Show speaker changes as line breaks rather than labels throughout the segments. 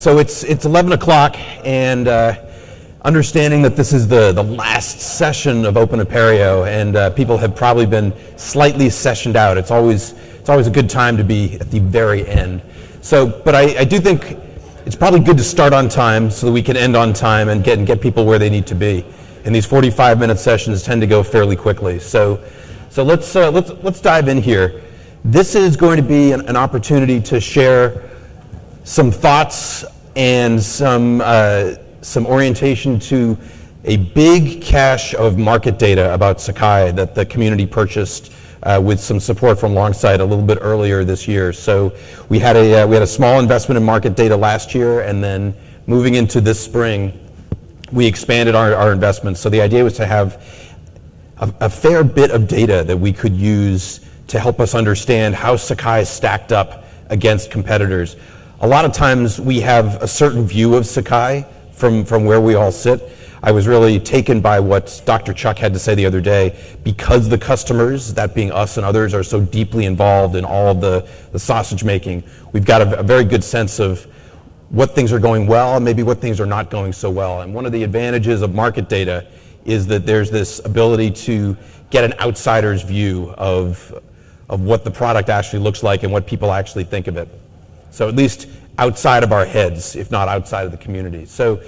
So it's it's 11 o'clock, and uh, understanding that this is the, the last session of Open Apereo, and uh, people have probably been slightly sessioned out. It's always it's always a good time to be at the very end. So, but I, I do think it's probably good to start on time so that we can end on time and get and get people where they need to be. And these 45 minute sessions tend to go fairly quickly. So, so let's uh, let's let's dive in here. This is going to be an, an opportunity to share some thoughts and some, uh, some orientation to a big cache of market data about Sakai that the community purchased uh, with some support from Longsight a little bit earlier this year. So we had a, uh, we had a small investment in market data last year, and then moving into this spring, we expanded our, our investments. So the idea was to have a, a fair bit of data that we could use to help us understand how Sakai stacked up against competitors a lot of times we have a certain view of Sakai from, from where we all sit. I was really taken by what Dr. Chuck had to say the other day. Because the customers, that being us and others, are so deeply involved in all of the, the sausage making, we've got a, a very good sense of what things are going well and maybe what things are not going so well. And one of the advantages of market data is that there's this ability to get an outsider's view of, of what the product actually looks like and what people actually think of it. So at least outside of our heads, if not outside of the community. So,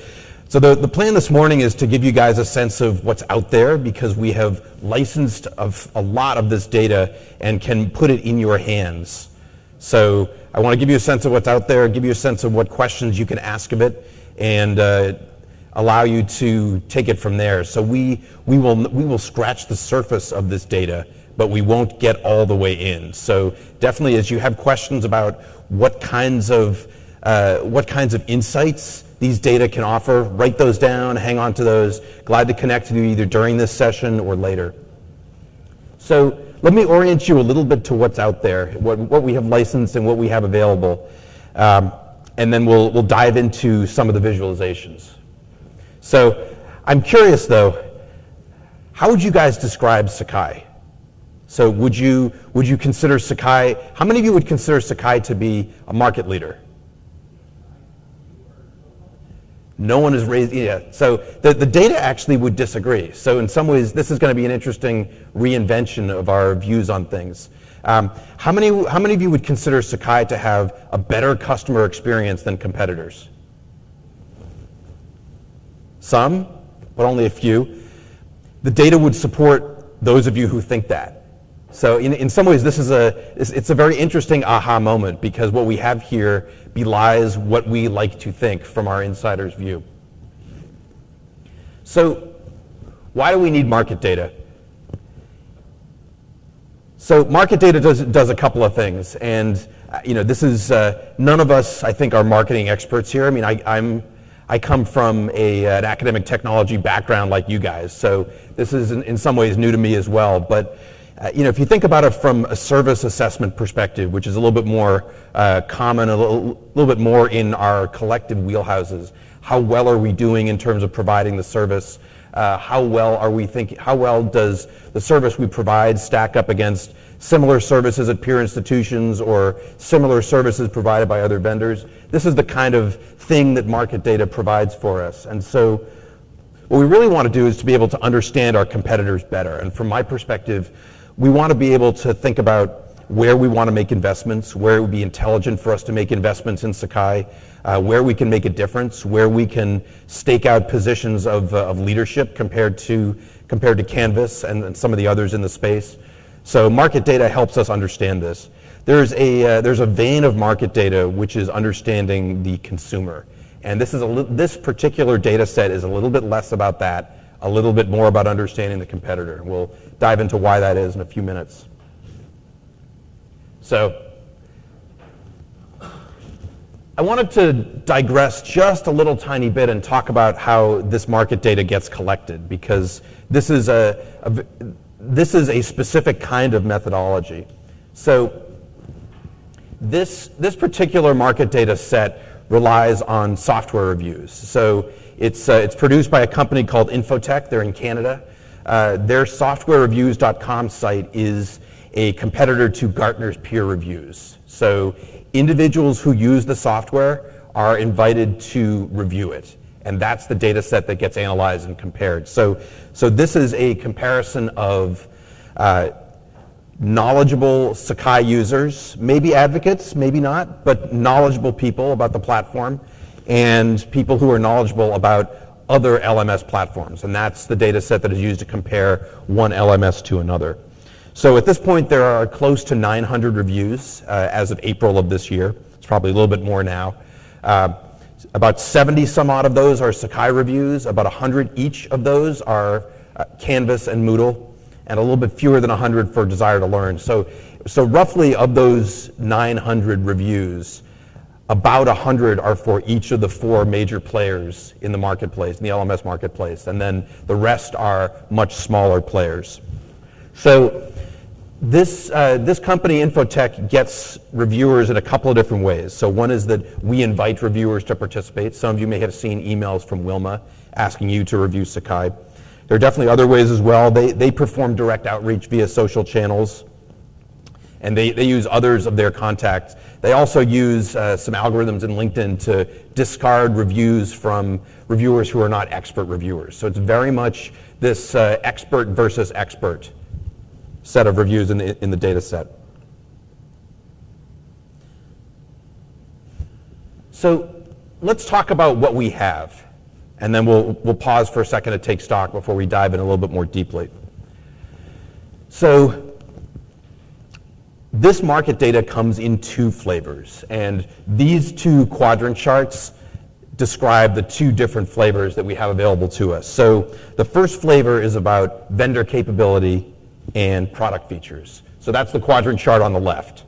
so the, the plan this morning is to give you guys a sense of what's out there because we have licensed of a lot of this data and can put it in your hands. So I want to give you a sense of what's out there, give you a sense of what questions you can ask of it, and uh, allow you to take it from there. So we, we, will, we will scratch the surface of this data, but we won't get all the way in. So definitely as you have questions about what kinds of uh, what kinds of insights these data can offer. Write those down, hang on to those. Glad to connect with you either during this session or later. So let me orient you a little bit to what's out there, what, what we have licensed and what we have available. Um, and then we'll, we'll dive into some of the visualizations. So I'm curious though, how would you guys describe Sakai? So would you, would you consider Sakai, how many of you would consider Sakai to be a market leader? No one has raised, yeah. So the, the data actually would disagree. So in some ways, this is going to be an interesting reinvention of our views on things. Um, how, many, how many of you would consider Sakai to have a better customer experience than competitors? Some, but only a few. The data would support those of you who think that. So in, in some ways, this is a, it's, it's a very interesting aha moment because what we have here belies what we like to think from our insider's view. So why do we need market data? So market data does, does a couple of things. And uh, you know, this is, uh, none of us, I think, are marketing experts here. I mean, I, I'm, I come from a, an academic technology background like you guys. So this is in, in some ways new to me as well. But uh, you know, if you think about it from a service assessment perspective, which is a little bit more uh, common, a little, little, bit more in our collective wheelhouses, how well are we doing in terms of providing the service? Uh, how well are we thinking? How well does the service we provide stack up against similar services at peer institutions or similar services provided by other vendors? This is the kind of thing that market data provides for us, and so. What we really want to do is to be able to understand our competitors better. And from my perspective, we want to be able to think about where we want to make investments, where it would be intelligent for us to make investments in Sakai, uh, where we can make a difference, where we can stake out positions of, uh, of leadership compared to, compared to Canvas and, and, some of the others in the space. So market data helps us understand this. There's a, uh, there's a vein of market data which is understanding the consumer. And this, is a this particular data set is a little bit less about that a little bit more about understanding the competitor. We'll dive into why that is in a few minutes. So, I wanted to digress just a little tiny bit and talk about how this market data gets collected because this is a, a this is a specific kind of methodology. So this, this particular market data set relies on software reviews. So it's, uh, it's produced by a company called Info-Tech. They're in Canada. Uh, their softwarereviews.com site is a competitor to Gartner's peer reviews. So individuals who use the software are invited to review it. And that's the data set that gets analyzed and compared. So, so this is a comparison of uh, knowledgeable Sakai users, maybe advocates, maybe not, but knowledgeable people about the platform, and people who are knowledgeable about other LMS platforms. And that's the data set that is used to compare one LMS to another. So at this point, there are close to 900 reviews uh, as of April of this year. It's probably a little bit more now. Uh, about 70 some odd of those are Sakai reviews. About 100 each of those are uh, Canvas and Moodle, and a little bit fewer than 100 for Desire2Learn. So, so roughly of those 900 reviews, about 100 are for each of the four major players in the marketplace, in the LMS marketplace, and then the rest are much smaller players. So this, uh, this company, Info-Tech, gets reviewers in a couple of different ways. So one is that we invite reviewers to participate. Some of you may have seen emails from Wilma asking you to review Sakai. There are definitely other ways as well. They, they perform direct outreach via social channels, and they, they use others of their contacts. They also use uh, some algorithms in LinkedIn to discard reviews from reviewers who are not expert reviewers. So it's very much this uh, expert versus expert set of reviews in the, in the data set. So let's talk about what we have, and then we'll, we'll pause for a second to take stock before we dive in a little bit more deeply. So this market data comes in two flavors, and these two quadrant charts describe the two different flavors that we have available to us. So the first flavor is about vendor capability and product features. So that's the quadrant chart on the left.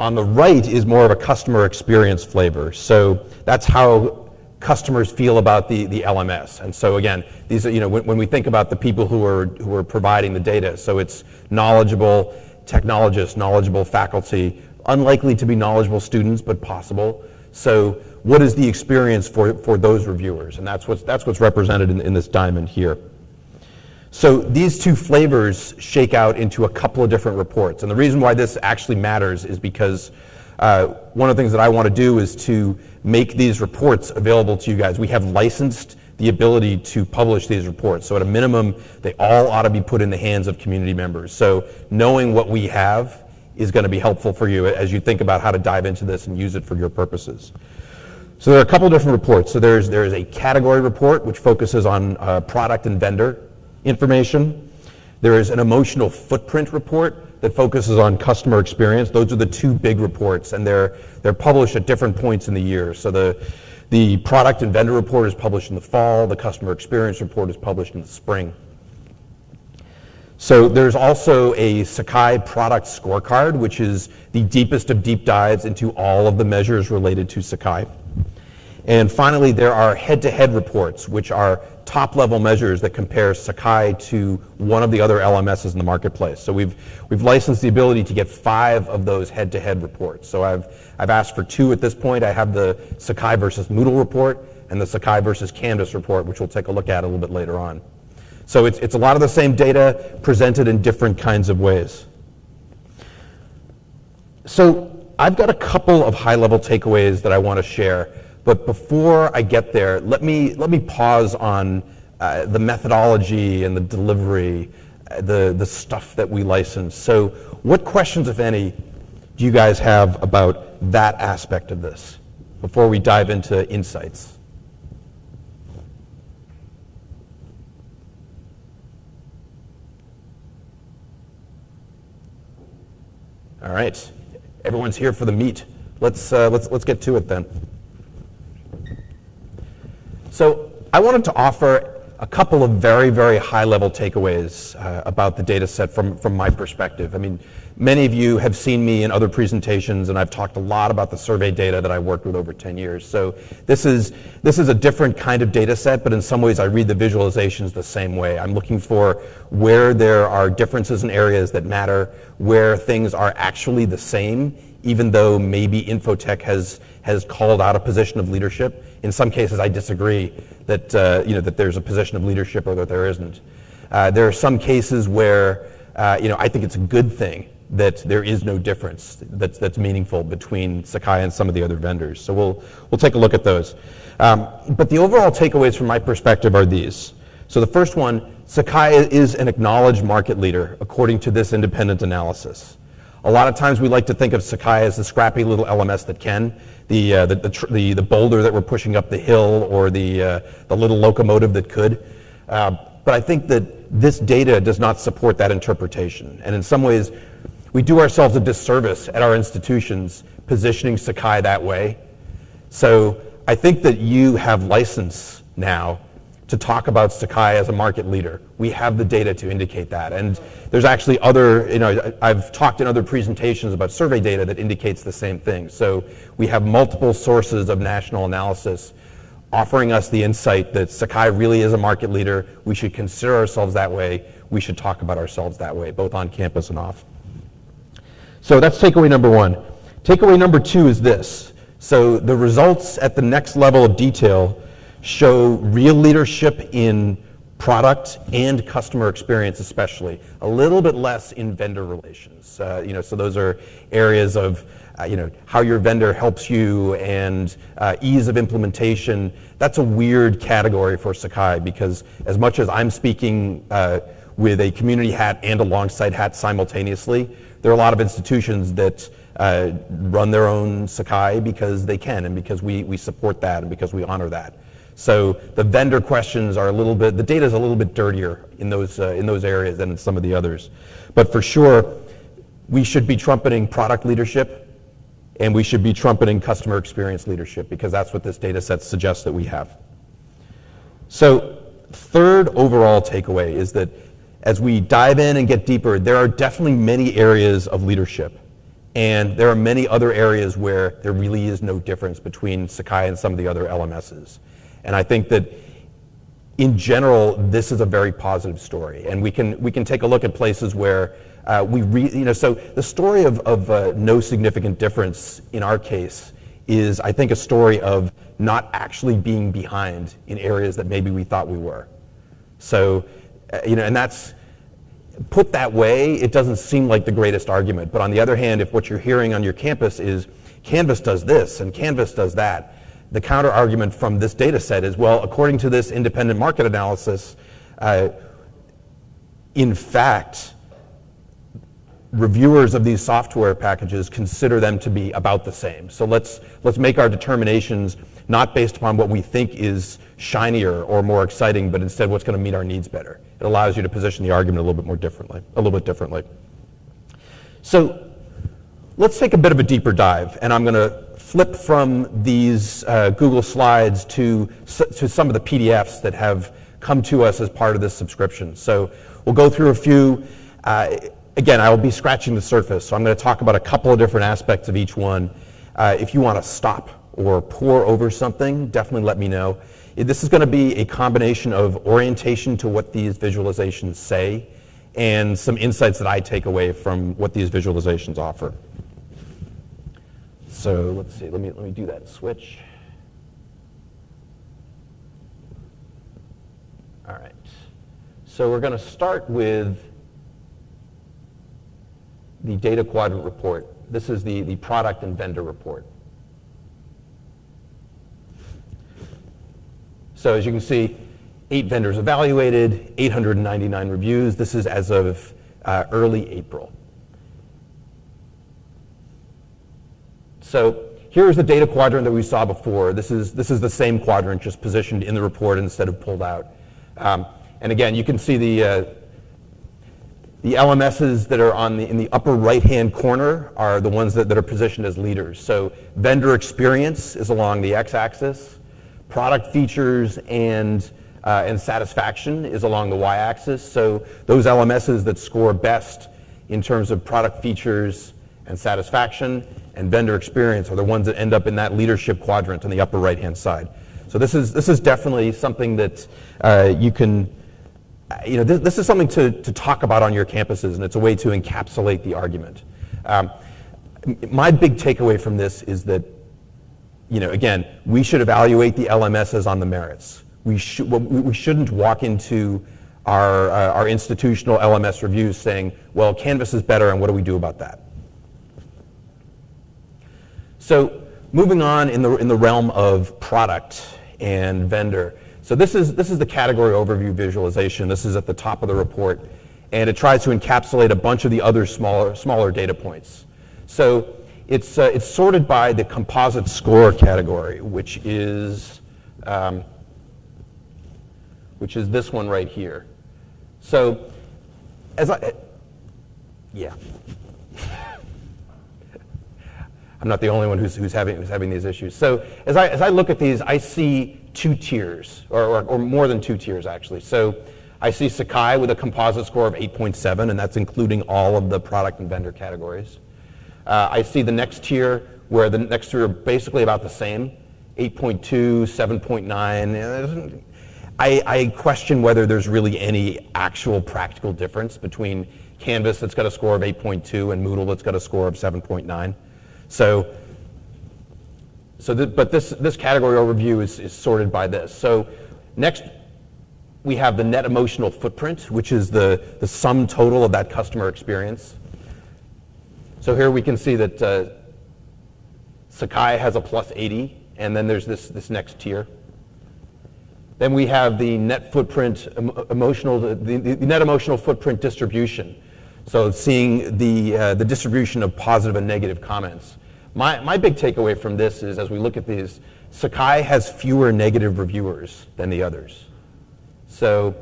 On the right is more of a customer experience flavor. So that's how customers feel about the, the LMS. And so again, these are, you know, when, when we think about the people who are, who are providing the data, so it's knowledgeable technologists, knowledgeable faculty, unlikely to be knowledgeable students, but possible. So what is the experience for, for those reviewers? And that's what's, that's what's represented in, in this diamond here. So these two flavors shake out into a couple of different reports. And the reason why this actually matters is because uh, one of the things that I want to do is to make these reports available to you guys. We have licensed the ability to publish these reports. So at a minimum, they all ought to be put in the hands of community members. So knowing what we have is going to be helpful for you as you think about how to dive into this and use it for your purposes. So there are a couple different reports. So there's, there's a category report, which focuses on uh, product and vendor information. There is an emotional footprint report that focuses on customer experience. Those are the two big reports, and they're, they're published at different points in the year. So the, the product and vendor report is published in the fall, the customer experience report is published in the spring. So there's also a Sakai product scorecard, which is the deepest of deep dives into all of the measures related to Sakai. And finally, there are head-to-head reports, which are top-level measures that compare Sakai to one of the other LMSs in the marketplace. So we've, we've licensed the ability to get five of those head-to-head reports. So I've, I've asked for two at this point. I have the Sakai versus Moodle report and the Sakai versus Canvas report, which we'll take a look at a little bit later on. So it's, it's a lot of the same data presented in different kinds of ways. So I've got a couple of high-level takeaways that I want to share but before I get there, let me, let me pause on uh, the methodology and the delivery, uh, the, the stuff that we license. So what questions, if any, do you guys have about that aspect of this before we dive into insights? All right, everyone's here for the meat. Let's, uh, let's, let's get to it then. So I wanted to offer a couple of very, very high-level takeaways uh, about the data set from, from my perspective. I mean, many of you have seen me in other presentations, and I've talked a lot about the survey data that I worked with over 10 years. So this is, this is a different kind of data set, but in some ways I read the visualizations the same way. I'm looking for where there are differences in areas that matter, where things are actually the same, even though maybe Info-Tech has, has called out a position of leadership in some cases, I disagree that, uh, you know, that there's a position of leadership or that there isn't. Uh, there are some cases where uh, you know, I think it's a good thing that there is no difference that's, that's meaningful between Sakai and some of the other vendors. So we'll, we'll take a look at those. Um, but the overall takeaways from my perspective are these. So the first one, Sakai is an acknowledged market leader according to this independent analysis. A lot of times we like to think of Sakai as the scrappy little LMS that can, the, uh, the, the, the, the, boulder that we're pushing up the hill or the, uh, the little locomotive that could. Uh, but I think that this data does not support that interpretation. And in some ways, we do ourselves a disservice at our institutions positioning Sakai that way. So I think that you have license now to talk about Sakai as a market leader. We have the data to indicate that. And there's actually other, you know, I've talked in other presentations about survey data that indicates the same thing. So we have multiple sources of national analysis offering us the insight that Sakai really is a market leader. We should consider ourselves that way. We should talk about ourselves that way, both on campus and off. So that's takeaway number one. Takeaway number two is this. So the results at the next level of detail show real leadership in product and customer experience especially, a little bit less in vendor relations. Uh, you know, so those are areas of uh, you know, how your vendor helps you and uh, ease of implementation. That's a weird category for Sakai because as much as I'm speaking uh, with a community hat and a Longsight hat simultaneously, there are a lot of institutions that uh, run their own Sakai because they can and because we, we support that and because we honor that. So the vendor questions are a little bit, the data is a little bit dirtier in those, uh, in those areas than in some of the others. But for sure, we should be trumpeting product leadership and we should be trumpeting customer experience leadership because that's what this data set suggests that we have. So third overall takeaway is that as we dive in and get deeper, there are definitely many areas of leadership. And there are many other areas where there really is no difference between Sakai and some of the other LMSs. And I think that in general, this is a very positive story. And we can, we can take a look at places where uh, we, re, you know, so the story of, of uh, no significant difference in our case is, I think, a story of not actually being behind in areas that maybe we thought we were. So, uh, you know, and that's, put that way, it doesn't seem like the greatest argument. But on the other hand, if what you're hearing on your campus is Canvas does this and Canvas does that, the counter argument from this data set is, well, according to this independent market analysis, uh, in fact, reviewers of these software packages consider them to be about the same. So let's, let's make our determinations not based upon what we think is shinier or more exciting, but instead what's going to meet our needs better. It allows you to position the argument a little bit more differently, a little bit differently. So let's take a bit of a deeper dive, and I'm going to flip from these uh, Google Slides to, to some of the PDFs that have come to us as part of this subscription. So we'll go through a few. Uh, again, I will be scratching the surface, so I'm going to talk about a couple of different aspects of each one. Uh, if you want to stop or pore over something, definitely let me know. This is going to be a combination of orientation to what these visualizations say and some insights that I take away from what these visualizations offer. So let's see, let me, let me do that switch. All right. So we're going to start with the data quadrant report. This is the, the product and vendor report. So as you can see, eight vendors evaluated, 899 reviews. This is as of uh, early April. So here's the data quadrant that we saw before. This is, this is the same quadrant, just positioned in the report instead of pulled out. Um, and again, you can see the, uh, the LMSs that are on the, in the upper right-hand corner are the ones that, that are positioned as leaders. So vendor experience is along the x-axis product features and, uh, and satisfaction is along the y-axis. So those LMSs that score best in terms of product features and satisfaction and vendor experience are the ones that end up in that leadership quadrant on the upper right-hand side. So this is, this is definitely something that uh, you can, you know, this, this, is something to, to talk about on your campuses, and it's a way to encapsulate the argument. Um, my big takeaway from this is that you know, again, we should evaluate the LMSs on the merits. We, sh- we shouldn't walk into our, uh, our institutional LMS reviews saying, well, Canvas is better, and what do we do about that? So moving on in the, in the realm of product and vendor. So this is, this is the category overview visualization. This is at the top of the report. And it tries to encapsulate a bunch of the other smaller, smaller data points. So it's, uh, it's sorted by the composite score category, which is, um, which is this one right here. So as I, yeah. I'm not the only one who's, who's, having, who's having these issues. So as I, as I look at these, I see two tiers, or, or, or more than two tiers actually. So I see Sakai with a composite score of 8.7, and that's including all of the product and vendor categories. Uh, I see the next tier where the next tier are basically about the same, 8.2, 7.9. I, I question whether there's really any actual practical difference between Canvas that's got a score of 8.2 and Moodle that's got a score of 7.9. So, so th but this, this category overview is, is sorted by this. So next, we have the net emotional footprint, which is the, the sum total of that customer experience. So here we can see that uh, Sakai has a plus 80, and then there's this, this next tier. Then we have the net footprint emotional, the, the, net emotional footprint distribution. So seeing the, uh, the distribution of positive and negative comments. My, my big takeaway from this is as we look at these, Sakai has fewer negative reviewers than the others. So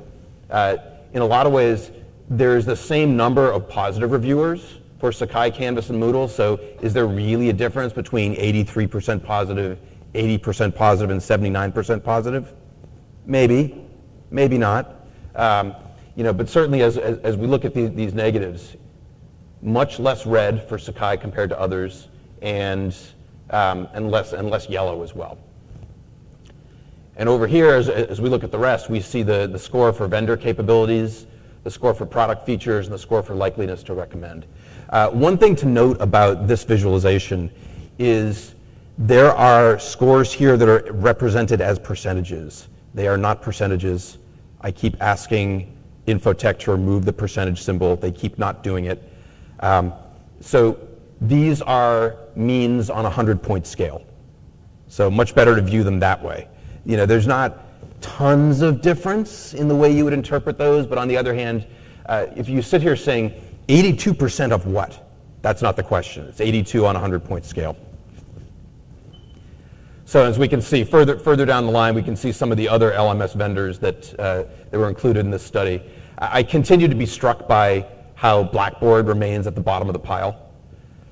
uh, in a lot of ways, there's the same number of positive reviewers, for Sakai, Canvas, and Moodle. So is there really a difference between 83% positive, 80% positive, and 79% positive? Maybe, maybe not. Um, you know, but certainly as, as, as we look at these, these, negatives, much less red for Sakai compared to others, and, um, and, less, and less yellow as well. And over here, as, as we look at the rest, we see the, the score for vendor capabilities, the score for product features, and the score for likeliness to recommend. Uh, one thing to note about this visualization is there are scores here that are represented as percentages. They are not percentages. I keep asking Info-Tech to remove the percentage symbol. They keep not doing it. Um, so these are means on a 100-point scale. So much better to view them that way. You know, there's not tons of difference in the way you would interpret those, but on the other hand, uh, if you sit here saying 82% of what? That's not the question. It's 82 on a 100-point scale. So as we can see further, further down the line, we can see some of the other LMS vendors that, uh, that were included in this study. I continue to be struck by how Blackboard remains at the bottom of the pile.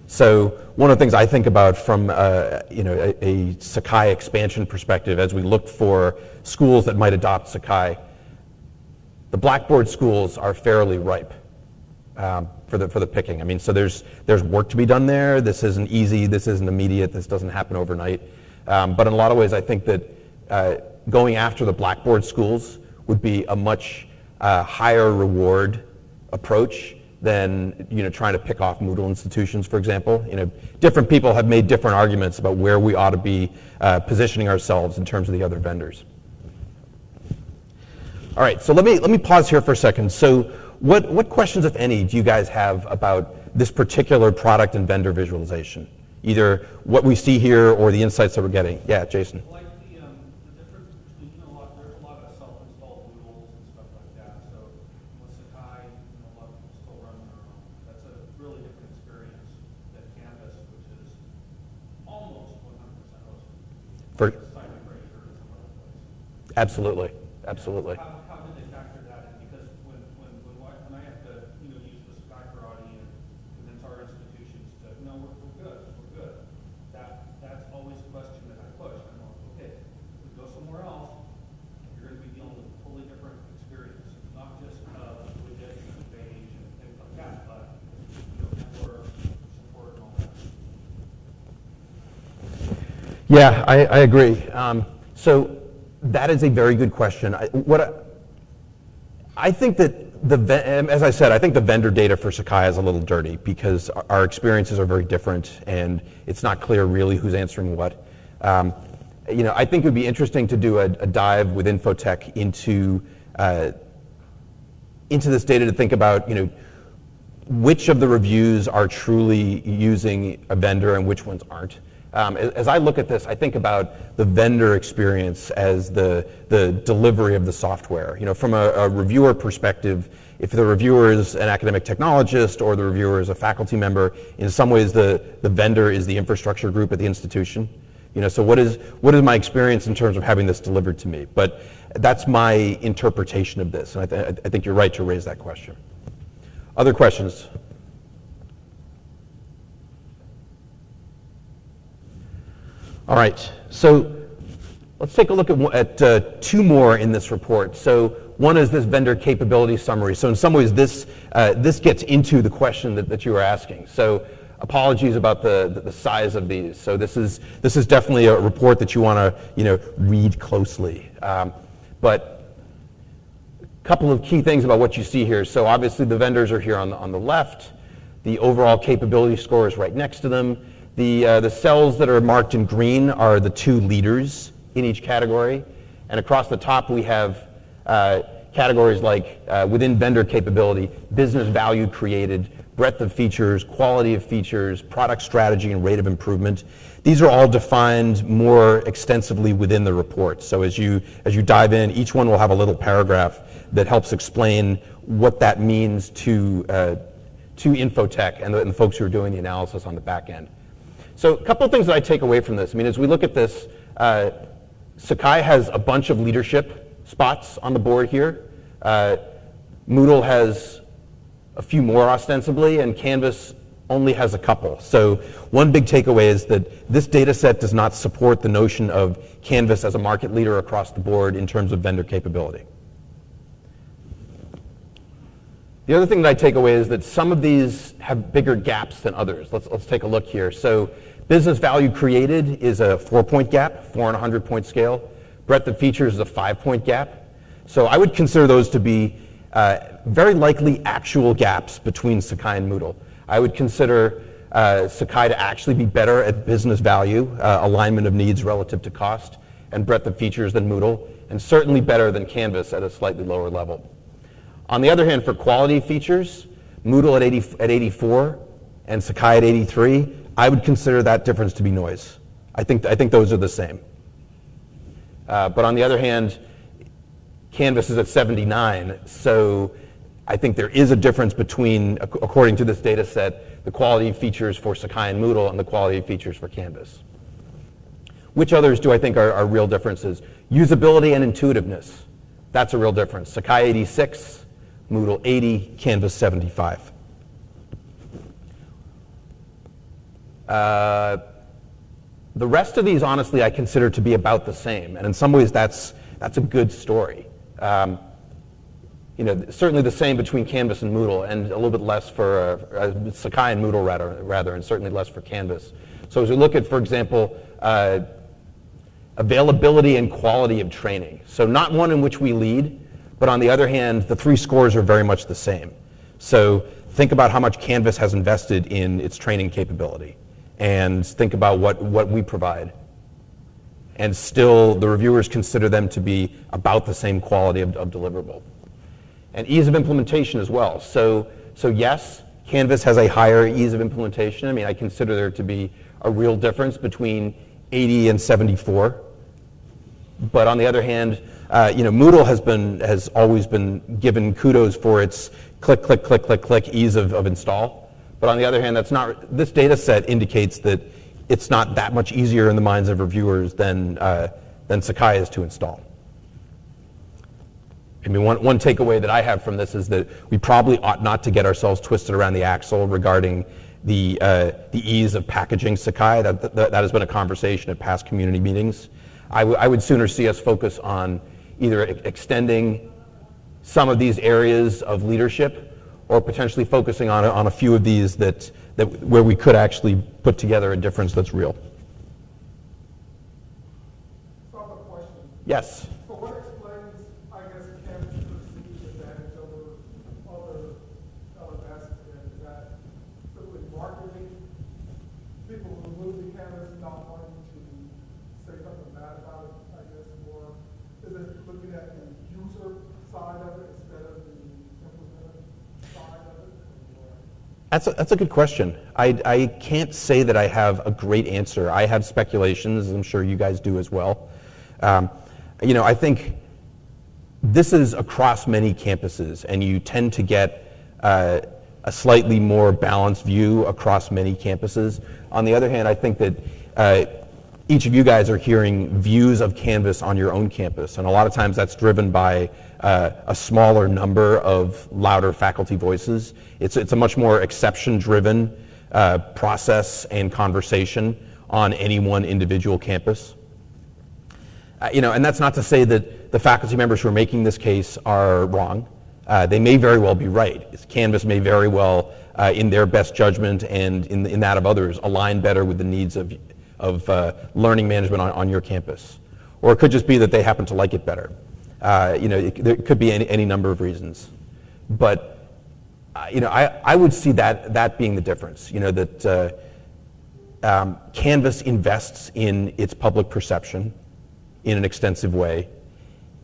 So one of the things I think about from uh, you know, a, a, Sakai expansion perspective as we look for schools that might adopt Sakai, the Blackboard schools are fairly ripe um, for the for the picking. I mean, so there's there's work to be done there. This isn't easy. This isn't immediate. This doesn't happen overnight. Um, but in a lot of ways, I think that uh, going after the Blackboard schools would be a much uh, higher reward approach than you know trying to pick off Moodle institutions, for example. You know, different people have made different arguments about where we ought to be uh, positioning ourselves in terms of the other vendors. All right, so let me let me pause here for a second. So what, what questions, if any, do you guys have about this particular product and vendor visualization? Either what we see here or the insights that we're getting. Yeah, Jason.
Like the, um, the difference between, you know, a lot, there's a lot of self-installed Moodles and stuff like that. So with Sakai, you know, a lot of people still run their own. That's a really different experience than Canvas, which is almost 100% hosted.
For,
like
absolutely, absolutely.
How, how did they factor that in? Because when, when, when, when I have to, you know, use the Skycarati and convince our institutions to, no, we're, we're good, we're good, that, that's always a question that I push. I'm like, okay, if we go somewhere else, you're going to be dealing with a totally different experience, not just uh, religious and beige and things like that, but you know, network, support, and all that.
Yeah, I, I agree. Um, so that is a very good question. I, what I, I think that the as I said, I think the vendor data for Sakai is a little dirty because our experiences are very different and it's not clear really who's answering what. Um, you know, I think it would be interesting to do a, a dive with Info-Tech into uh, into this data to think about, you know, which of the reviews are truly using a vendor and which ones aren't. Um, as, I look at this, I think about the vendor experience as the, the delivery of the software. You know, from a, a reviewer perspective, if the reviewer is an academic technologist or the reviewer is a faculty member, in some ways the, the vendor is the infrastructure group at the institution. You know, so what is, what is my experience in terms of having this delivered to me? But that's my interpretation of this, and I, th- I think you're right to raise that question. Other questions? All right, so let's take a look at, at uh, two more in this report. So one is this vendor capability summary. So in some ways, this, uh, this gets into the question that, that you were asking. So apologies about the, the size of these. So this is, this is definitely a report that you want to you know, read closely. Um, but a couple of key things about what you see here. So obviously the vendors are here on the, on the left. The overall capability score is right next to them. The, uh, the cells that are marked in green are the two leaders in each category. And across the top we have uh, categories like uh, within vendor capability, business value created, breadth of features, quality of features, product strategy, and rate of improvement. These are all defined more extensively within the report. So as you, as you dive in, each one will have a little paragraph that helps explain what that means to, uh, to Info-Tech and the, and the, folks who are doing the analysis on the back end. So a couple of things that I take away from this. I mean, as we look at this, uh, Sakai has a bunch of leadership spots on the board here. Uh, Moodle has a few more ostensibly, and Canvas only has a couple. So one big takeaway is that this data set does not support the notion of Canvas as a market leader across the board in terms of vendor capability. The other thing that I take away is that some of these have bigger gaps than others. Let's, let's take a look here. So business value created is a four-point gap, four on a 100-point scale. Breadth of features is a five-point gap. So I would consider those to be uh, very likely actual gaps between Sakai and Moodle. I would consider uh, Sakai to actually be better at business value, uh, alignment of needs relative to cost, and breadth of features than Moodle, and certainly better than Canvas at a slightly lower level. On the other hand, for quality features, Moodle at, 80, at 84 and Sakai at 83, I would consider that difference to be noise. I think, I think those are the same. Uh, but on the other hand, Canvas is at 79, so I think there is a difference between, according to this data set, the quality features for Sakai and Moodle and the quality features for Canvas. Which others do I think are, are real differences? Usability and intuitiveness. That's a real difference. Sakai 86, Moodle 80, Canvas 75. Uh, the rest of these, honestly, I consider to be about the same. And in some ways, that's, that's a good story. Um, you know, certainly the same between Canvas and Moodle, and a little bit less for uh, uh, Sakai and Moodle rather, rather, and certainly less for Canvas. So as we look at, for example, uh, availability and quality of training. So not one in which we lead, but on the other hand, the three scores are very much the same. So think about how much Canvas has invested in its training capability, and think about what, what we provide and still the reviewers consider them to be about the same quality of, of deliverable. And ease of implementation as well. So, so yes, Canvas has a higher ease of implementation. I mean, I consider there to be a real difference between 80 and 74. But on the other hand, uh, you know, Moodle has been has always been given kudos for its click, click, click, click, click ease of, of install. But on the other hand, that's not. This data set indicates that it's not that much easier in the minds of reviewers than, uh, than Sakai is to install. I mean, one, one takeaway that I have from this is that we probably ought not to get ourselves twisted around the axle regarding the, uh, the ease of packaging Sakai. That, that, that, has been a conversation at past community meetings. I, would sooner see us focus on either extending some of these areas of leadership or potentially focusing on, on a few of these that, that where we could actually put together a difference that's real. Yes.
So what explains, I guess, Canvas' perceived advantage over other LMS? Is that simply marketing? People who move to Canvas not wanting to say something bad about it, I guess, or is it looking at the user side of it instead of the
That's a, that's a good question. I, I can't say that I have a great answer. I have speculations, as I'm sure you guys do as well. Um, you know, I think this is across many campuses, and you tend to get uh, a slightly more balanced view across many campuses. On the other hand, I think that uh, each of you guys are hearing views of Canvas on your own campus, and a lot of times that's driven by uh, a smaller number of louder faculty voices. It's, it's a much more exception-driven uh, process and conversation on any one individual campus. Uh, you know, and that's not to say that the faculty members who are making this case are wrong. Uh, they may very well be right. Canvas may very well, uh, in their best judgment and in, in, that of others, align better with the needs of, of uh, learning management on, on your campus. Or it could just be that they happen to like it better. Uh, you know, it, there could be any, any number of reasons. But, uh, you know, I, I would see that, that being the difference. You know, that um, Canvas invests in its public perception in an extensive way.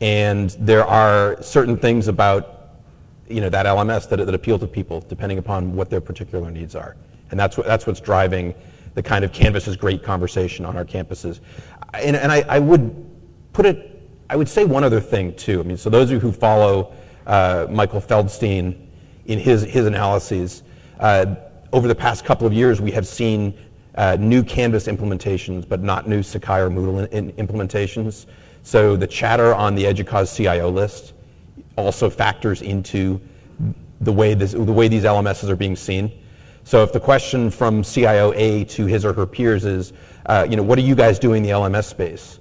And there are certain things about you know, that LMS that, that appeal to people depending upon what their particular needs are. And that's, what, that's what's driving the kind of Canvas is great conversation on our campuses. And, and I, I, would put it, I would say one other thing too. I mean, so those of you who follow uh, Michael Feldstein in his, his analyses, uh, over the past couple of years we have seen uh, new Canvas implementations, but not new Sakai or Moodle in, in implementations. So the chatter on the EDUCAUSE CIO list also factors into the way, this, the way these LMSs are being seen. So if the question from CIO A to his or her peers is, uh, you know, what are you guys doing in the LMS space?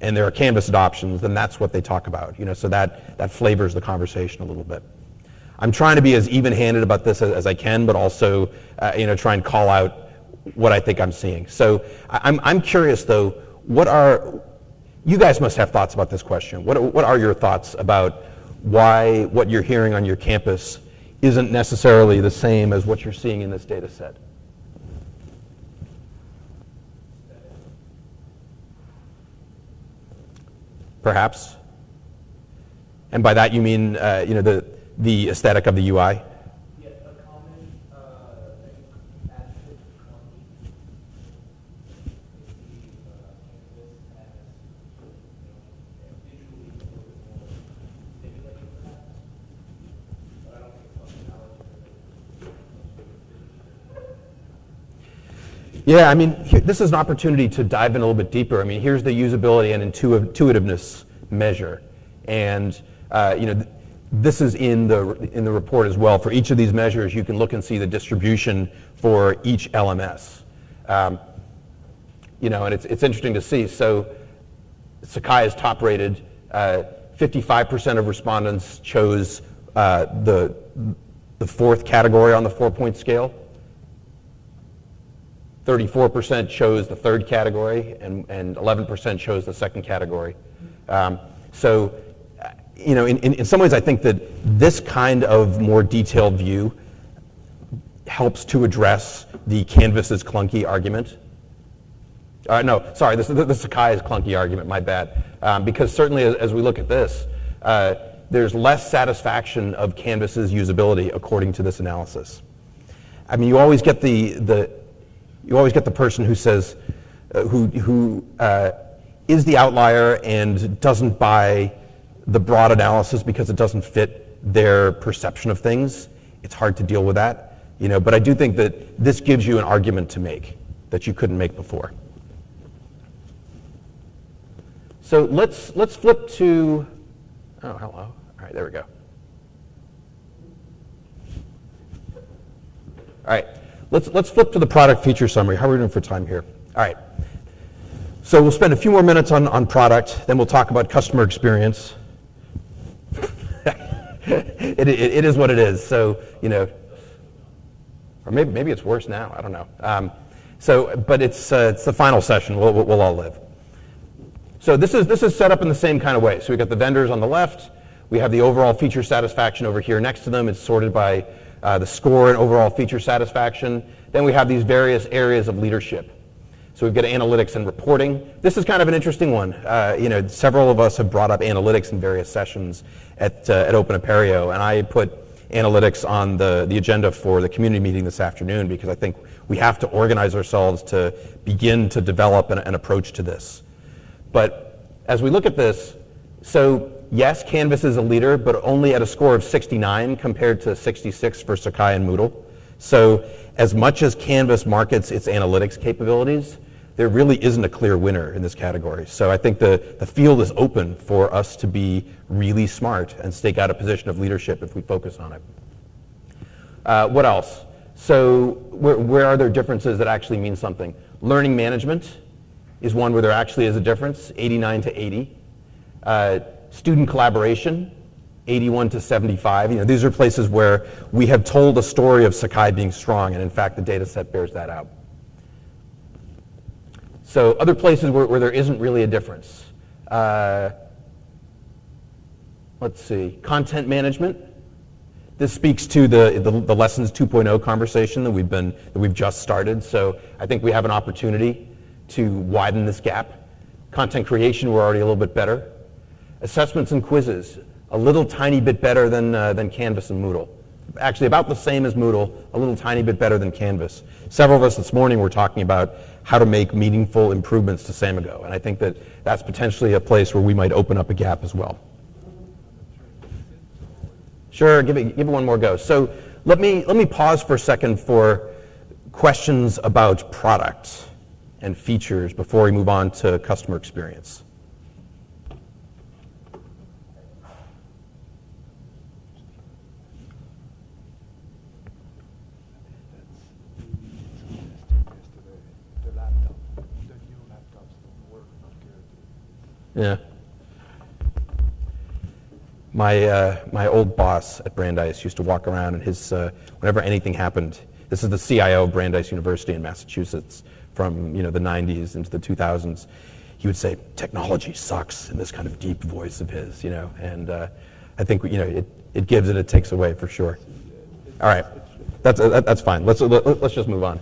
And there are Canvas adoptions, then that's what they talk about. You know, so that, that flavors the conversation a little bit. I'm trying to be as even-handed about this as, as I can, but also, uh, you know, try and call out what I think I'm seeing. So I'm, I'm curious though, what are, you guys must have thoughts about this question. What, what are your thoughts about why what you're hearing on your campus isn't necessarily the same as what you're seeing in this data set? Perhaps. And by that you mean, uh, you know, the, the aesthetic of the UI? Yeah, I mean, this is an opportunity to dive in a little bit deeper. I mean, here's the usability and intuitiveness measure. And, uh, you know, th this is in the, in the report as well. For each of these measures, you can look and see the distribution for each LMS. Um, you know, and it's, it's interesting to see. So Sakai is top rated. 55% uh, of respondents chose uh, the, the fourth category on the four-point scale. 34% chose the third category, and, and 11% chose the second category. Um, so, you know, in, in, in, some ways, I think that this kind of more detailed view helps to address the Canvas is clunky argument. Uh, no, sorry, this, the, the Sakai is clunky argument, my bad. Um, because certainly as, as, we look at this, uh, there's less satisfaction of Canvas's usability according to this analysis. I mean, you always get the, the you always get the person who says, uh, who, who uh, is the outlier and doesn't buy the broad analysis because it doesn't fit their perception of things. It's hard to deal with that, you know. But I do think that this gives you an argument to make that you couldn't make before. So let's let's flip to. Oh, hello. All right, there we go. All right. Let's, let's flip to the product feature summary. How are we doing for time here? All right. So we'll spend a few more minutes on, on product, then we'll talk about customer experience. it, it, it is what it is. So, you know, or maybe, maybe it's worse now. I don't know. Um, so, but it's, uh, it's the final session. We'll, we'll all live. So this is, this is set up in the same kind of way. So we've got the vendors on the left. We have the overall feature satisfaction over here next to them. It's sorted by uh, the score and overall feature satisfaction. Then we have these various areas of leadership. So we've got analytics and reporting. This is kind of an interesting one. Uh, you know, several of us have brought up analytics in various sessions at, uh, at Open Apereo, and I put analytics on the, the agenda for the community meeting this afternoon because I think we have to organize ourselves to begin to develop an, an approach to this. But as we look at this, so yes, Canvas is a leader, but only at a score of 69 compared to 66 for Sakai and Moodle. So as much as Canvas markets its analytics capabilities, there really isn't a clear winner in this category. So I think the, the field is open for us to be really smart and stake out a position of leadership if we focus on it. Uh, what else? So where, where are there differences that actually mean something? Learning management is one where there actually is a difference, 89 to 80. Uh, student collaboration, 81 to 75. You know, these are places where we have told a story of Sakai being strong, and in fact, the data set bears that out. So other places where, where there isn't really a difference. Uh, let's see, content management. This speaks to the, the, the, Lessons 2.0 conversation that we've, been, that we've just started. So I think we have an opportunity to widen this gap. Content creation, we're already a little bit better. Assessments and quizzes, a little tiny bit better than, uh, than Canvas and Moodle. Actually, about the same as Moodle, a little tiny bit better than Canvas. Several of us this morning were talking about how to make meaningful improvements to Samigo. And I think that that's potentially a place where we might open up a gap as well. Sure, give it, give it one more go. So let me, let me pause for a second for questions about product and features before we move on to customer experience. Yeah. My, uh, my old boss at Brandeis used to walk around and his, uh, whenever anything happened, this is the CIO of Brandeis University in Massachusetts from you know, the 90s into the 2000s, he would say, technology sucks in this kind of deep voice of his, you know, and uh, I think you know, it, it gives and it takes away for sure. All right, that's, uh, that's fine. Let's, let's just move on.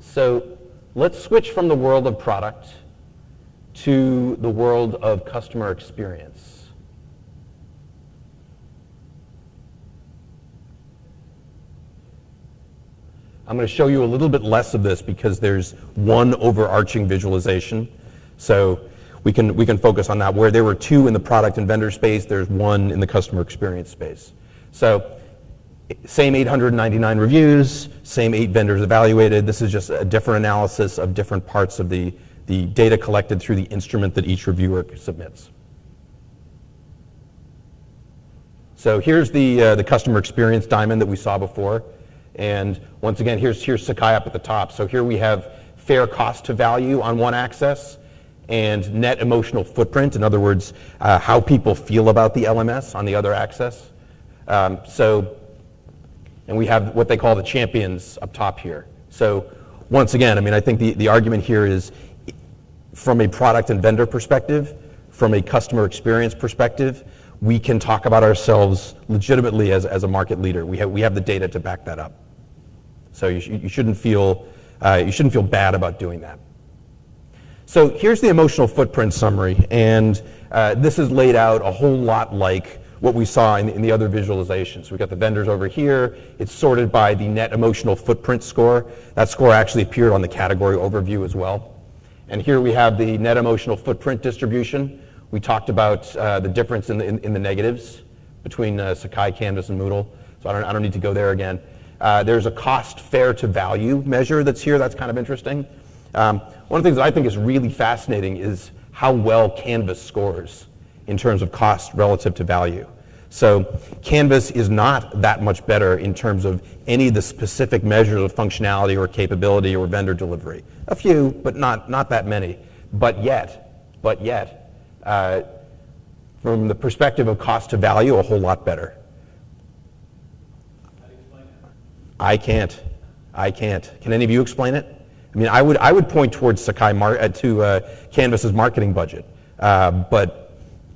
So Let's switch from the world of product to the world of customer experience. I'm going to show you a little bit less of this because there's one overarching visualization. So we can, we can focus on that. Where there were two in the product and vendor space, there's one in the customer experience space. So same 899 reviews, same eight vendors evaluated. This is just a different analysis of different parts of the, the data collected through the instrument that each reviewer submits. So here's the, uh, the customer experience diamond that we saw before. And once again, here's, here's Sakai up at the top. So here we have fair cost to value on one axis and net emotional footprint, in other words, uh, how people feel about the LMS on the other axis. Um, so and we have what they call the champions up top here. So once again, I mean, I think the, the argument here is from a product and vendor perspective, from a customer experience perspective, we can talk about ourselves legitimately as, as a market leader. We have, we have the data to back that up. So you, sh you, shouldn't feel, uh, you shouldn't feel bad about doing that. So here's the emotional footprint summary, and uh, this is laid out a whole lot like what we saw in, in the other visualizations. We've got the vendors over here. It's sorted by the net emotional footprint score. That score actually appeared on the category overview as well. And here we have the net emotional footprint distribution. We talked about uh, the difference in the, in, in the negatives between uh, Sakai, Canvas, and Moodle. So I don't, I don't need to go there again. Uh, there's a cost fair to value measure that's here. That's kind of interesting. Um, one of the things that I think is really fascinating is how well Canvas scores in terms of cost relative to value. So Canvas is not that much better in terms of any of the specific measures of functionality or capability or vendor delivery. A few, but not, not that many. But yet, but yet, uh, from the perspective of cost to value, a whole lot better. I can't. I can't. Can any of you explain it? I mean, I would, I would point towards Sakai Mar- uh, to uh, Canvas's marketing budget, uh, but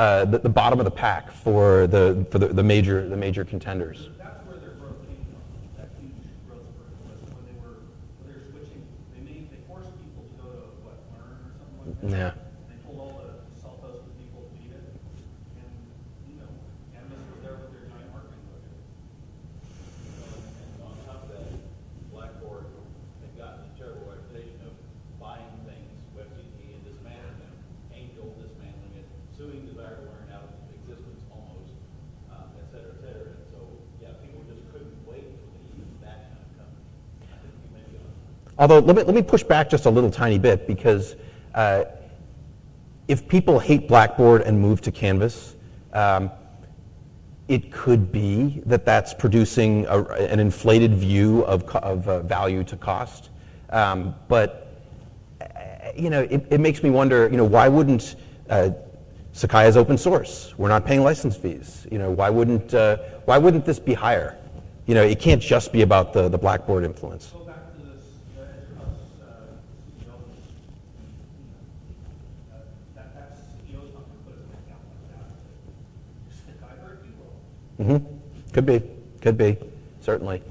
uh,
the, the bottom of the pack for the for the, the major the major contenders.
That's where their growth came from, that huge growth was when they were, when they were switching, they made, they forced people to go to, what, Learn or something like that?
Yeah.
They told all the self-hosted people to leave it, and, you know, Canvas was there with their giant marketing budget.
And on top of that, Blackboard had gotten a terrible reputation of buying things, WebCT, and dismantling them, Angel dismantling it, suing Desire2Learn out of existence almost, um, et cetera, et cetera. And so, yeah, people just couldn't wait until they used that kind of company. I think you may be on.
Although let me let me push back just a little tiny bit because uh, if people hate Blackboard and move to Canvas. Um, it could be that that's producing a, an inflated view of, of uh, value to cost. Um, but, uh, you know, it, it makes me wonder, you know, why wouldn't uh, Sakai is open source? We're not paying license fees. You know, why wouldn't, uh, why wouldn't this be higher? You know, it can't just be about the, the Blackboard influence.
Go back to this, uh, Edgehouse, uh, CEO, uh, that, that CEO's not gonna put his neck out like that. Just the guy, or if you will.
hmm Could be, could be, certainly.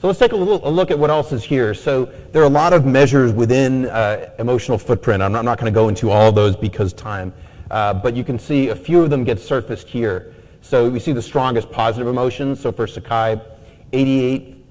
So let's take a, little, a look at what else is here. So there are a lot of measures within uh, emotional footprint. I'm not, not going to go into all of those because time, uh, but you can see a few of them get surfaced here. So we see the strongest positive emotions. So for Sakai, 88,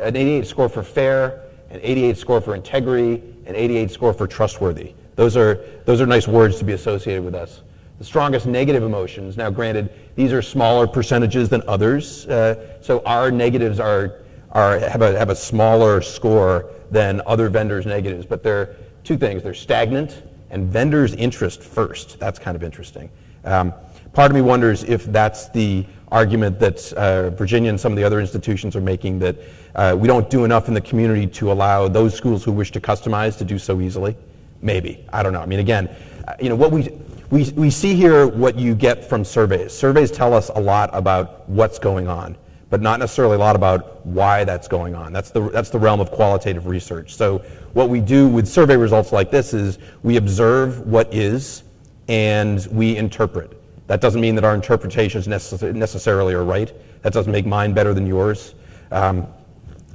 an 88 score for fair, an 88 score for integrity, an 88 score for trustworthy. Those are, those are nice words to be associated with us. The strongest negative emotions, now granted, these are smaller percentages than others, uh, so our negatives are, are, have, a, have a smaller score than other vendors' negatives, but they're two things. They're stagnant and vendors' interest first. That's kind of interesting. Um, part of me wonders if that's the argument that uh, Virginia and some of the other institutions are making that uh, we don't do enough in the community to allow those schools who wish to customize to do so easily. Maybe. I don't know. I mean, again, uh, you know, what we, we, we see here what you get from surveys. Surveys tell us a lot about what's going on, but not necessarily a lot about why that's going on. That's the, that's the realm of qualitative research. So what we do with survey results like this is we observe what is and we interpret. That doesn't mean that our interpretations necess- necessarily are right. That doesn't make mine better than yours. Um,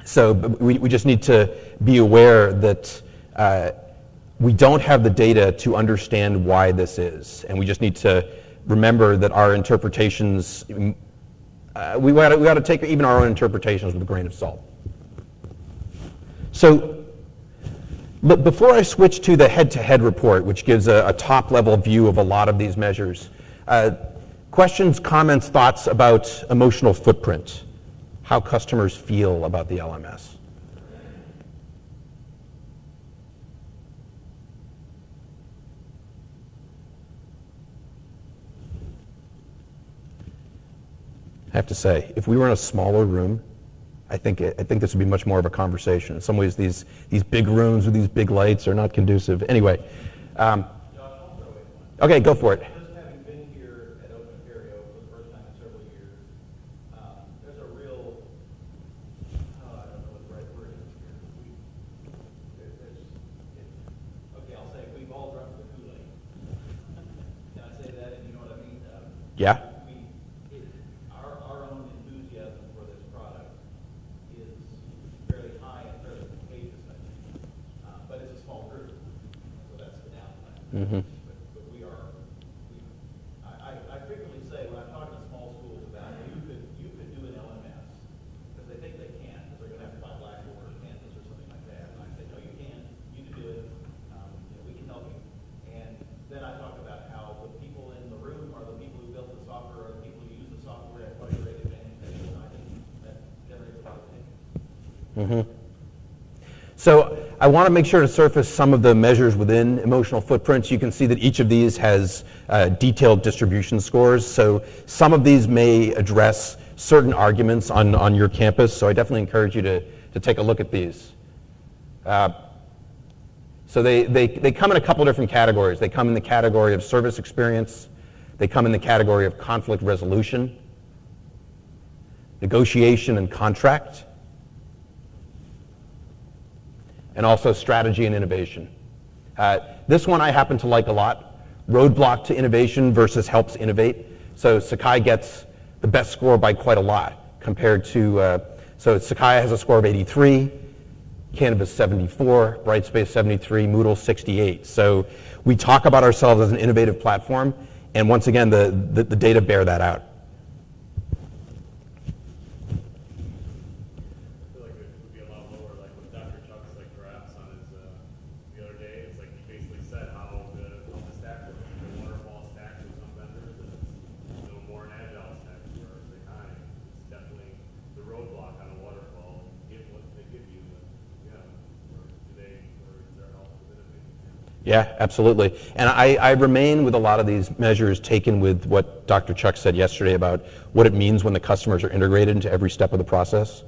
so we, we just need to be aware that uh, we don't have the data to understand why this is. And we just need to remember that our interpretations, mm, uh, we got we to take even our own interpretations with a grain of salt. So but before I switch to the head-to-head report, which gives a, a top-level view of a lot of these measures, uh, questions, comments, thoughts about emotional footprint, how customers feel about the LMS. I have to say, if we were in a smaller room, I think, I think this would be much more of a conversation. In some ways, these, these big rooms with these big lights are not conducive. Anyway, um, okay, go for it.
Just having been here at Open Apereo for the first time in several years, um, there's a real, oh, I don't know what the right word is here. We, there- there's, it- okay, I'll say, we've all drunk the Kool-Aid. Can I say that, and you know what I mean? Um,
Yeah?
we, it, our, our own enthusiasm for this product is fairly high and fairly contagious, I think. Uh, but it's a small group, so that's the downside.
Mhm.
But, but we are, we, I, I, I frequently say, when I'm talking to small schools about, you could, you could do an LMS, because they think they can, because they're gonna have to buy Blackboard or Canvas or something like that. And I say, no, you can, you can do it, um, you know, we can help you. And then I talk about how the people in the room are the people who built the software, or the people who use the software at what a great advantage they have, and I think that generates a lot of thinking.
Mhm. So I want to make sure to surface some of the measures within emotional footprints. You can see that each of these has uh, detailed distribution scores. So some of these may address certain arguments on, on your campus. So I definitely encourage you to, to take a look at these. Uh, so they, they, they come in a couple different categories. They come in the category of service experience. They come in the category of conflict resolution, negotiation and contract, and also strategy and innovation. Uh, this one I happen to like a lot. Roadblock to innovation versus helps innovate. So Sakai gets the best score by quite a lot compared to, uh, so Sakai has a score of 83, Canvas 74, Brightspace 73, Moodle 68. So we talk about ourselves as an innovative platform, and once again, the, the, the data bear that out.
I feel like it would be a lot lower, like with Dr. Chuck's like graphs on his, uh, the other day, it's like he basically said how the, how the stack works. The waterfall stacks with some vendors, and it's no more an agile stack for the kind. It's definitely the roadblock on a waterfall, give what they give you, but, yeah, or do they, or is there help with innovating?
Yeah, absolutely. And I, I remain with a lot of these measures taken with what Dr. Chuck said yesterday about what it means when the customers are integrated into every step of the process.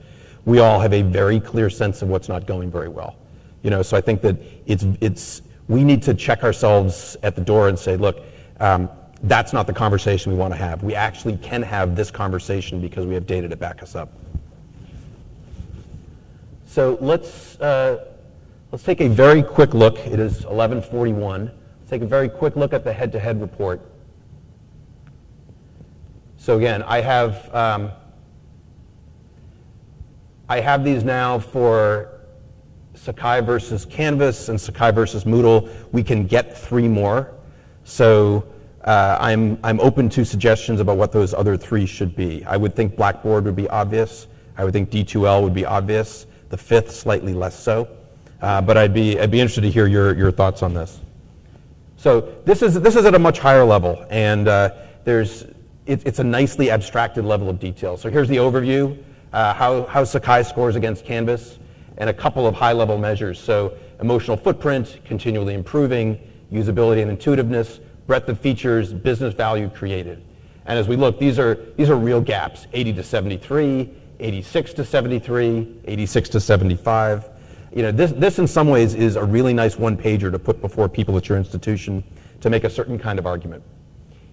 We all have a very clear sense of what's not going very well. You know, so I think that it's, it's, we need to check ourselves at the door and say, look, um, that's not the conversation we want to have. We actually can have this conversation because we have data to back us up. So let's, uh, let's take a very quick look. It is 1141. Let's take a very quick look at the head-to-head report. So again, I have, um, I have these now for Sakai versus Canvas and Sakai versus Moodle. We can get three more. So uh, I'm, I'm open to suggestions about what those other three should be. I would think Blackboard would be obvious. I would think D2L would be obvious. The fifth, slightly less so. Uh, but I'd be, I'd be interested to hear your, your thoughts on this. So this is, this is at a much higher level, and uh, there's, it, it's a nicely abstracted level of detail. So here's the overview, uh, how, how Sakai scores against Canvas, and a couple of high-level measures. So emotional footprint, continually improving, usability and intuitiveness, breadth of features, business value created. And as we look, these are, these are real gaps, 80 to 73, 86 to 73, 86 to 75. You know, this, this in some ways is a really nice one-pager to put before people at your institution to make a certain kind of argument.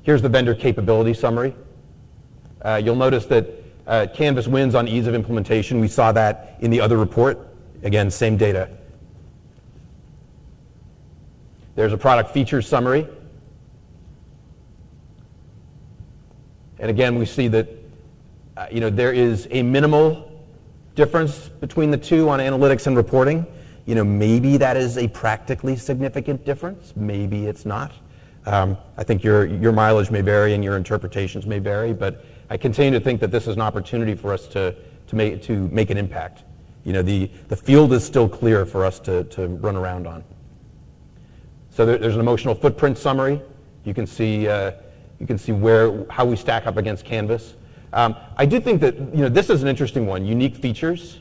Here's the vendor capability summary. Uh, you'll notice that uh, Canvas wins on ease of implementation. We saw that in the other report. Again, same data. There's a product features summary. And again, we see that uh, you know, there is a minimal difference between the two on analytics and reporting. You know, maybe that is a practically significant difference. Maybe it's not. Um, I think your, your mileage may vary and your interpretations may vary, but I continue to think that this is an opportunity for us to, to, make, to make an impact. You know, the, the field is still clear for us to, to run around on. So there, there's an emotional footprint summary. You can see, uh, you can see where, how we stack up against Canvas. Um, I do think that you know, this is an interesting one, unique features.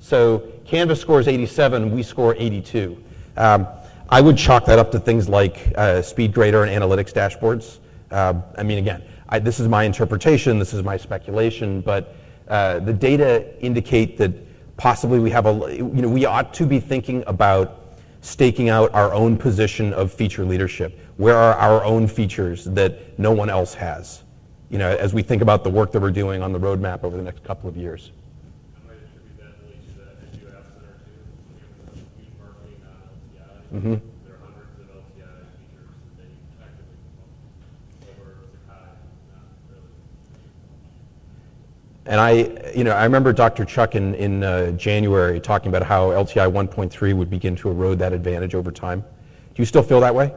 So Canvas scores 87, we score 82. Um, I would chalk that up to things like uh, SpeedGrader and analytics dashboards. Uh, I mean, again, I, this is my interpretation, this is my speculation, but uh, the data indicate that possibly we have a, you know, we ought to be thinking about staking out our own position of feature leadership. Where are our own features that no one else has? You know, as we think about the work that we're doing on the roadmap over the next couple of years.
I might attribute that really to that Edu App Center too, given the huge marketing on LTI.
Mhm.
There are hundreds of LTI features that they actively promote over Sakai, not really.
And I, you know, I remember Dr. Chuck in, in uh, January talking about how LTI 1.3 would begin to erode that advantage over time. Do you still feel that way?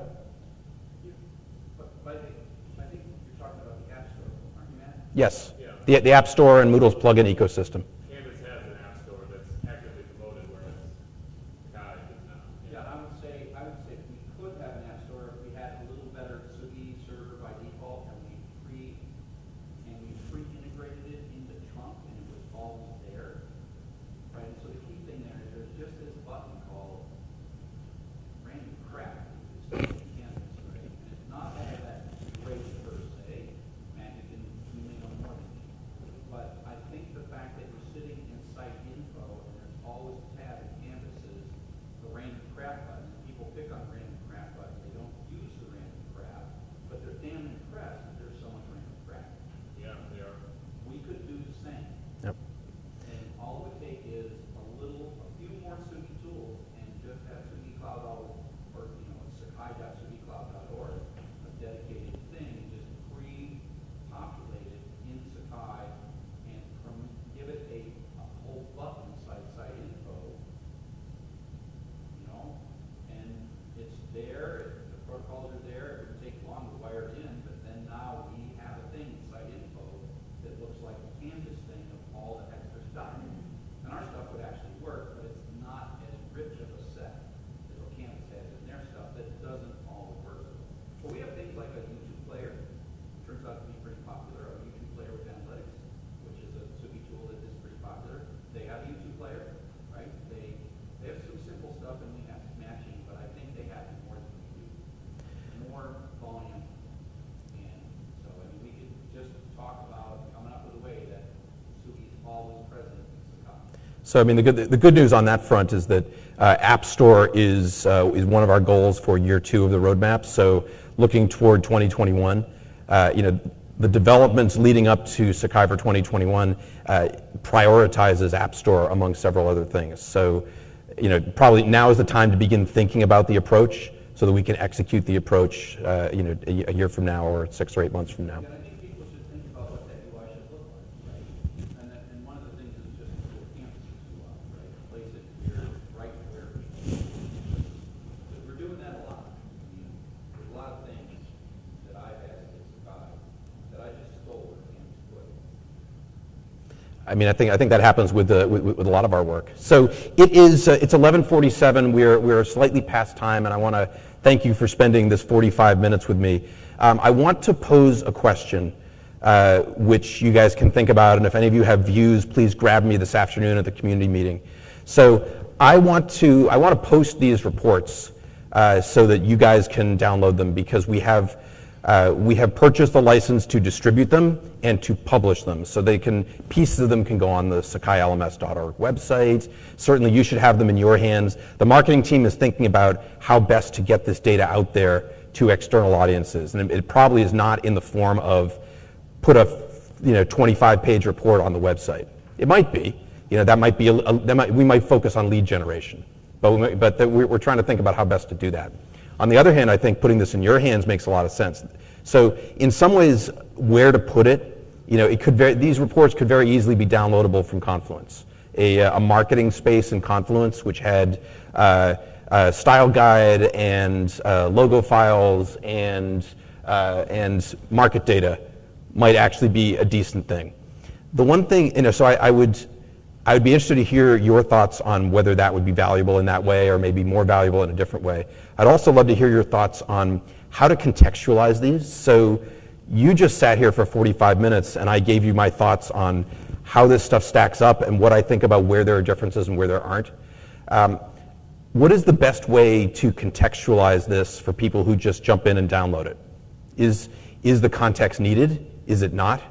But, but I think, I think you're talking about the App Store, aren't you, Matt?
Yes. The, the App Store and Moodle's plugin ecosystem.
Canvas has an app store that's actively promoted, whereas Sakai does not.
Yeah, I would say, I would say we could have an app store if we had a little better Tsugi server by default and we pre, and we pre-integrated it in the trunk and it was always there. Right, so the key thing there is there's just this button called random crap. It's Canvas, right? And it's not that that great per se, Matt, you can, you may know more than me. But I think the fact that you're
So I mean, the good, the good news on that front is that uh, App Store is, uh, is one of our goals for year two of the roadmap. So looking toward 2021, uh, you know, the developments leading up to Sakai for 2021 uh, prioritizes App Store among several other things. So, you know, probably now is the time to begin thinking about the approach so that we can execute the approach, uh, you know, a, a year from now or six or eight months from now.
And I think people should think about what that UI should look like, right? And that, and one of the things is just to campus UI, right? Place it here, right where. Because we're doing that a lot. I mean, there's a lot of things that I've asked to survive that I just stole and campus put.
I mean, I think, I think that happens with, the, with, with a lot of our work. So it is, uh, it's 1147. We're, we're slightly past time, and I want to thank you for spending this 45 minutes with me. Um, I want to pose a question, uh, which you guys can think about, and if any of you have views, please grab me this afternoon at the community meeting. So I want to, I want to post these reports uh, so that you guys can download them because we have, uh, we have purchased the license to distribute them and to publish them. So they can, pieces of them can go on the sakailms.org website. Certainly you should have them in your hands. The marketing team is thinking about how best to get this data out there to external audiences. And it, probably is not in the form of put a you know 25 page report on the website. It might be. You know that might be a, a, that might, we might focus on lead generation, but we but the, we're trying to think about how best to do that. On the other hand, I think putting this in your hands makes a lot of sense. So in some ways, where to put it, you know, it could very, these reports could very easily be downloadable from Confluence. A, uh, a marketing space in Confluence which had uh, uh, style guide and uh, logo files and uh, and market data might actually be a decent thing. The one thing, you know, so I, I, would, I would be interested to hear your thoughts on whether that would be valuable in that way or maybe more valuable in a different way. I'd also love to hear your thoughts on how to contextualize these. So you just sat here for 45 minutes and I gave you my thoughts on how this stuff stacks up and what I think about where there are differences and where there aren't. Um, what is the best way to contextualize this for people who just jump in and download it? Is, is the context needed? Is it not?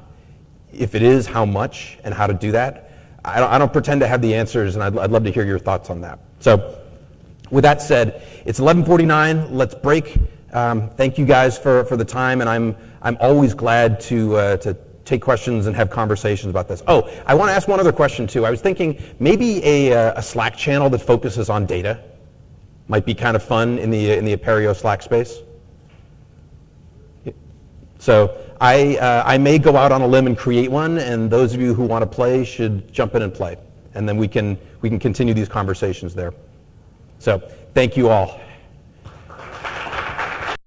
If it is, how much and how to do that? I don't, I don't pretend to have the answers, and I'd, I'd love to hear your thoughts on that. So, with that said, it's 11:49. Let's break. Um, thank you guys for, for the time, and I'm I'm always glad to uh, to take questions and have conversations about this. Oh, I want to ask one other question too. I was thinking maybe a, uh, a Slack channel that focuses on data might be kind of fun in the in the Apereo Slack space. So I, uh, I may go out on a limb and create one, and those of you who want to play should jump in and play. And then we can, we can continue these conversations there. So thank you all.